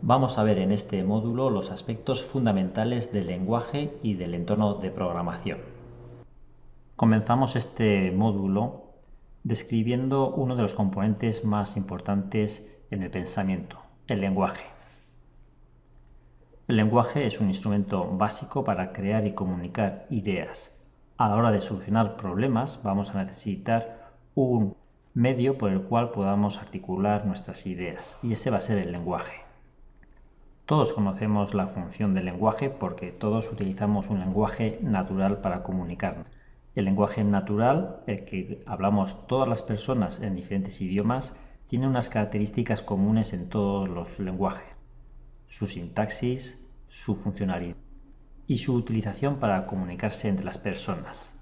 Vamos a ver en este módulo los aspectos fundamentales del lenguaje y del entorno de programación. Comenzamos este módulo describiendo uno de los componentes más importantes en el pensamiento, el lenguaje. El lenguaje es un instrumento básico para crear y comunicar ideas. A la hora de solucionar problemas vamos a necesitar un medio por el cual podamos articular nuestras ideas y ese va a ser el lenguaje. Todos conocemos la función del lenguaje porque todos utilizamos un lenguaje natural para comunicarnos. El lenguaje natural, el que hablamos todas las personas en diferentes idiomas, tiene unas características comunes en todos los lenguajes. Su sintaxis, su funcionalidad y su utilización para comunicarse entre las personas.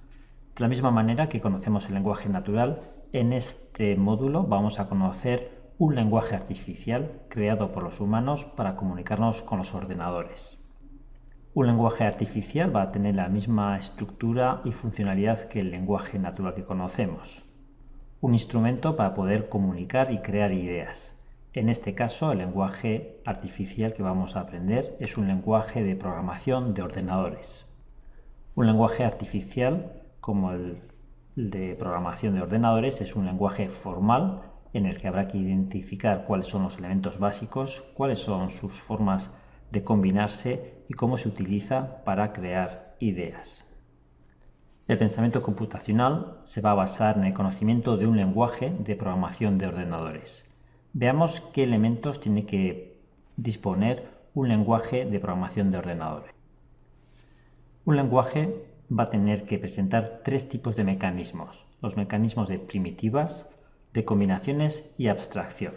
De la misma manera que conocemos el lenguaje natural, en este módulo vamos a conocer un lenguaje artificial creado por los humanos para comunicarnos con los ordenadores. Un lenguaje artificial va a tener la misma estructura y funcionalidad que el lenguaje natural que conocemos. Un instrumento para poder comunicar y crear ideas. En este caso, el lenguaje artificial que vamos a aprender es un lenguaje de programación de ordenadores. Un lenguaje artificial, como el de programación de ordenadores, es un lenguaje formal en el que habrá que identificar cuáles son los elementos básicos, cuáles son sus formas de combinarse y cómo se utiliza para crear ideas. El pensamiento computacional se va a basar en el conocimiento de un lenguaje de programación de ordenadores. Veamos qué elementos tiene que disponer un lenguaje de programación de ordenadores. Un lenguaje va a tener que presentar tres tipos de mecanismos. Los mecanismos de primitivas, de combinaciones y abstracción.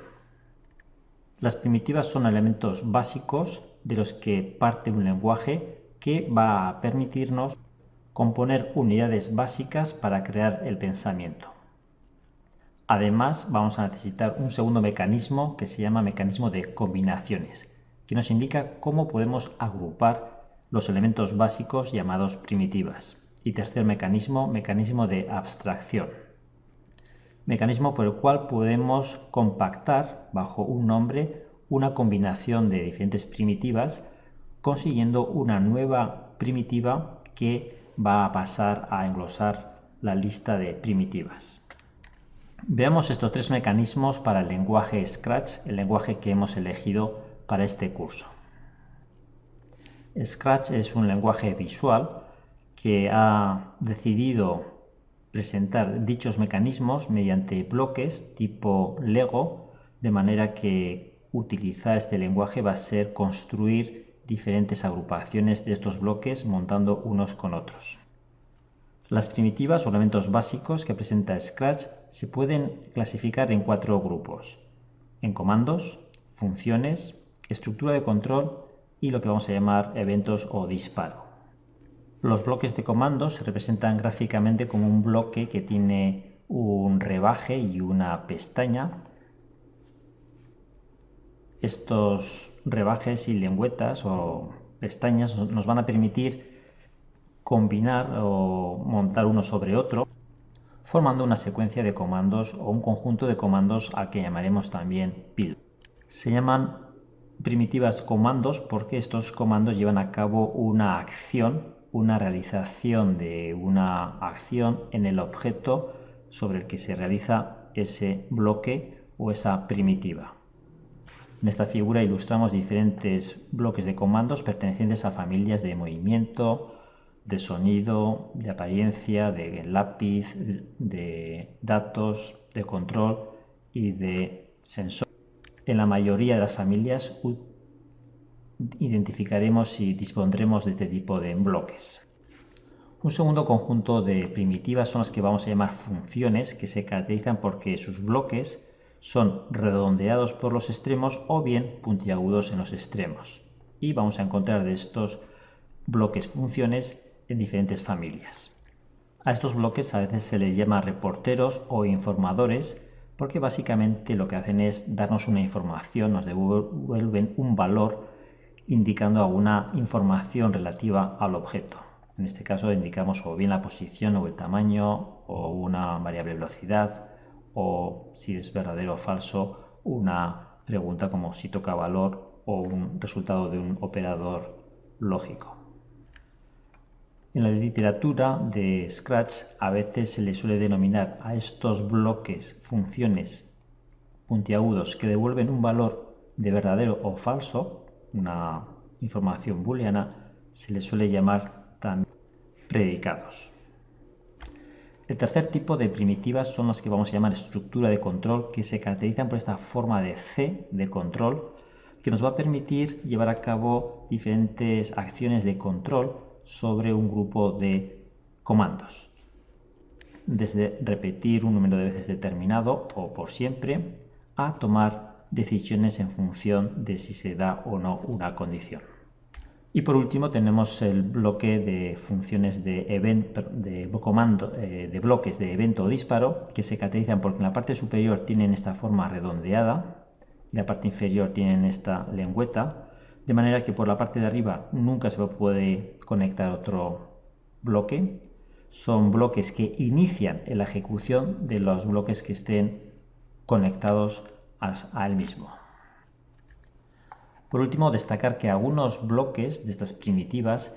Las primitivas son elementos básicos de los que parte un lenguaje que va a permitirnos componer unidades básicas para crear el pensamiento. Además, vamos a necesitar un segundo mecanismo que se llama mecanismo de combinaciones, que nos indica cómo podemos agrupar los elementos básicos llamados primitivas. Y tercer mecanismo, mecanismo de abstracción mecanismo por el cual podemos compactar bajo un nombre una combinación de diferentes primitivas, consiguiendo una nueva primitiva que va a pasar a englosar la lista de primitivas. Veamos estos tres mecanismos para el lenguaje Scratch, el lenguaje que hemos elegido para este curso. Scratch es un lenguaje visual que ha decidido presentar dichos mecanismos mediante bloques tipo Lego, de manera que utilizar este lenguaje va a ser construir diferentes agrupaciones de estos bloques montando unos con otros. Las primitivas o elementos básicos que presenta Scratch se pueden clasificar en cuatro grupos, en comandos, funciones, estructura de control y lo que vamos a llamar eventos o disparo. Los bloques de comandos se representan gráficamente como un bloque que tiene un rebaje y una pestaña. Estos rebajes y lengüetas o pestañas nos van a permitir combinar o montar uno sobre otro formando una secuencia de comandos o un conjunto de comandos al que llamaremos también pil. Se llaman primitivas comandos porque estos comandos llevan a cabo una acción una realización de una acción en el objeto sobre el que se realiza ese bloque o esa primitiva. En esta figura ilustramos diferentes bloques de comandos pertenecientes a familias de movimiento, de sonido, de apariencia, de lápiz, de datos, de control y de sensor. En la mayoría de las familias identificaremos y dispondremos de este tipo de bloques. Un segundo conjunto de primitivas son las que vamos a llamar funciones, que se caracterizan porque sus bloques son redondeados por los extremos o bien puntiagudos en los extremos. Y vamos a encontrar de estos bloques funciones en diferentes familias. A estos bloques a veces se les llama reporteros o informadores porque básicamente lo que hacen es darnos una información, nos devuelven un valor indicando alguna información relativa al objeto. En este caso indicamos o bien la posición o el tamaño o una variable velocidad o si es verdadero o falso una pregunta como si toca valor o un resultado de un operador lógico. En la literatura de Scratch a veces se le suele denominar a estos bloques funciones puntiagudos que devuelven un valor de verdadero o falso, una información booleana, se le suele llamar también predicados. El tercer tipo de primitivas son las que vamos a llamar estructura de control, que se caracterizan por esta forma de C de control, que nos va a permitir llevar a cabo diferentes acciones de control sobre un grupo de comandos. Desde repetir un número de veces determinado o por siempre, a tomar decisiones en función de si se da o no una condición. Y por último tenemos el bloque de funciones de, de, comando, eh, de bloques de evento o disparo que se caracterizan porque en la parte superior tienen esta forma redondeada y la parte inferior tienen esta lengüeta, de manera que por la parte de arriba nunca se puede conectar otro bloque. Son bloques que inician la ejecución de los bloques que estén conectados a él mismo. Por último, destacar que algunos bloques de estas primitivas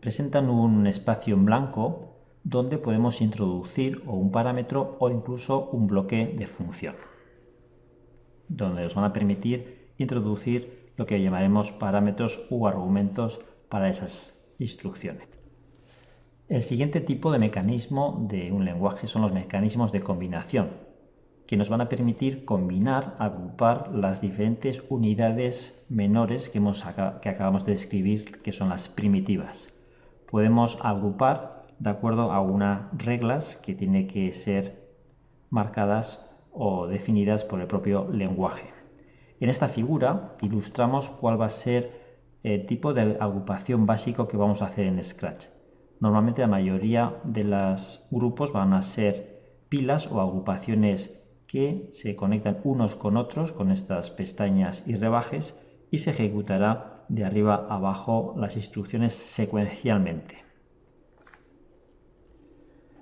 presentan un espacio en blanco donde podemos introducir un parámetro o incluso un bloque de función, donde nos van a permitir introducir lo que llamaremos parámetros u argumentos para esas instrucciones. El siguiente tipo de mecanismo de un lenguaje son los mecanismos de combinación, que nos van a permitir combinar, agrupar las diferentes unidades menores que, hemos, que acabamos de describir, que son las primitivas. Podemos agrupar de acuerdo a unas reglas que tienen que ser marcadas o definidas por el propio lenguaje. En esta figura ilustramos cuál va a ser el tipo de agrupación básico que vamos a hacer en Scratch. Normalmente la mayoría de los grupos van a ser pilas o agrupaciones que se conectan unos con otros con estas pestañas y rebajes y se ejecutará de arriba abajo las instrucciones secuencialmente.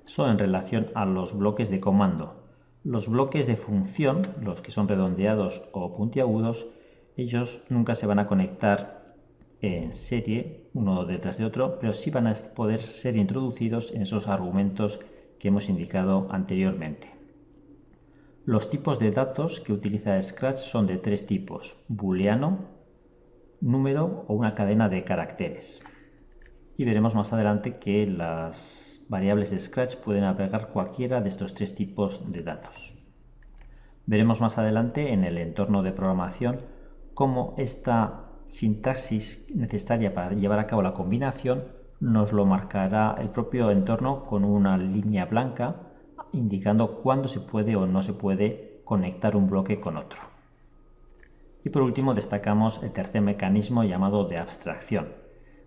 Son en relación a los bloques de comando. Los bloques de función, los que son redondeados o puntiagudos, ellos nunca se van a conectar en serie uno detrás de otro, pero sí van a poder ser introducidos en esos argumentos que hemos indicado anteriormente. Los tipos de datos que utiliza Scratch son de tres tipos, booleano, número o una cadena de caracteres. Y veremos más adelante que las variables de Scratch pueden albergar cualquiera de estos tres tipos de datos. Veremos más adelante en el entorno de programación cómo esta sintaxis necesaria para llevar a cabo la combinación nos lo marcará el propio entorno con una línea blanca indicando cuándo se puede o no se puede conectar un bloque con otro. Y por último destacamos el tercer mecanismo llamado de abstracción,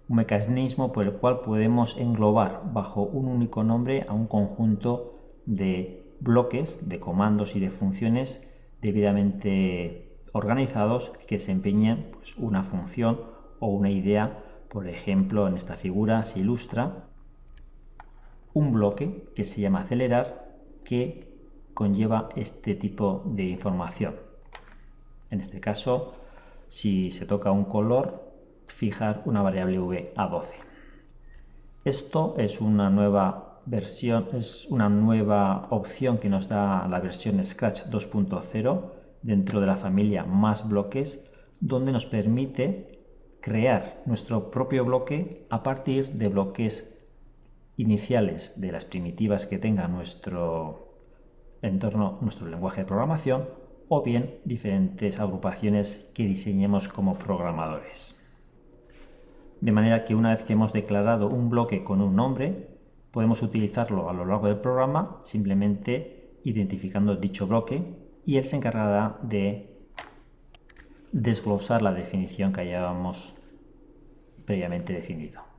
un mecanismo por el cual podemos englobar bajo un único nombre a un conjunto de bloques, de comandos y de funciones debidamente organizados que desempeñan pues, una función o una idea. Por ejemplo, en esta figura se ilustra un bloque que se llama acelerar que conlleva este tipo de información. En este caso, si se toca un color, fijar una variable v a 12. Esto es una nueva versión, es una nueva opción que nos da la versión Scratch 2.0 dentro de la familia más bloques, donde nos permite crear nuestro propio bloque a partir de bloques iniciales de las primitivas que tenga nuestro entorno, nuestro lenguaje de programación, o bien diferentes agrupaciones que diseñemos como programadores. De manera que una vez que hemos declarado un bloque con un nombre, podemos utilizarlo a lo largo del programa simplemente identificando dicho bloque y él se encargará de desglosar la definición que hayamos previamente definido.